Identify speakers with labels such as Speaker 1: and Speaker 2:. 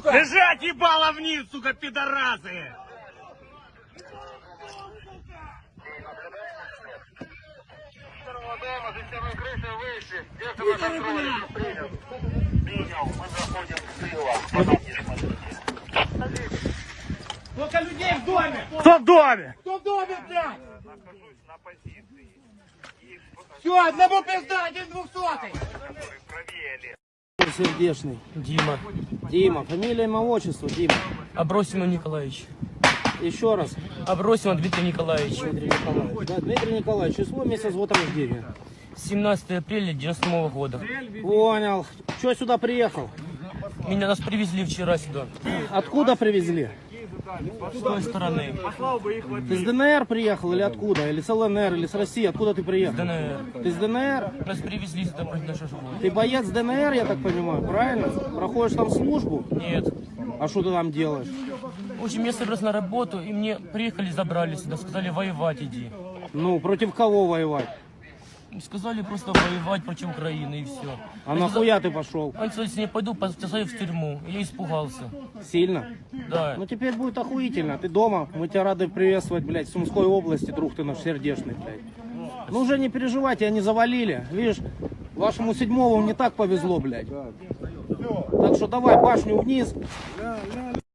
Speaker 1: сука!
Speaker 2: Лежать ебало вниз, сука, пидорасы!
Speaker 1: Сколько людей в доме?
Speaker 2: Кто в доме?
Speaker 1: Кто в доме, блядь? Все, одному пизда, один двухсотый.
Speaker 3: Сердечный.
Speaker 4: Дима.
Speaker 3: Дима. Фамилия, имя, отчество, Дима.
Speaker 4: Абросимов Николаевич.
Speaker 3: Еще раз.
Speaker 4: Абросимов Дмитрий Николаевич.
Speaker 3: Дмитрий Николаевич. Да, Дмитрий Николаевич, число, месяц, год рождения.
Speaker 4: 17 апреля 97 года.
Speaker 3: Понял. Че сюда приехал?
Speaker 4: Меня нас привезли вчера сюда.
Speaker 3: Откуда привезли?
Speaker 4: С той стороны.
Speaker 3: Ты с ДНР приехал или откуда? Или с ЛНР, или с России? Откуда ты приехал?
Speaker 4: ДНР.
Speaker 3: Ты с ДНР?
Speaker 4: Нас привезли сюда нашей школы.
Speaker 3: Ты боец ДНР, я так понимаю, правильно? Проходишь там службу?
Speaker 4: Нет.
Speaker 3: А что ты там делаешь?
Speaker 4: В общем, я собрался на работу, и мне приехали, забрали сюда, сказали воевать иди.
Speaker 3: Ну, против кого воевать?
Speaker 4: Сказали просто воевать против Украины и все.
Speaker 3: А нахуя ты пошел?
Speaker 4: Они сказали, если не пойду, посажаю в тюрьму. Я испугался.
Speaker 3: Сильно?
Speaker 4: Да.
Speaker 3: Ну теперь будет охуительно. Ты дома, мы тебя рады приветствовать, блядь, в Сумской области, друг ты наш сердечный, блядь. Ну уже не переживайте, они завалили. Видишь, вашему седьмому не так повезло, блядь. Так что давай башню вниз.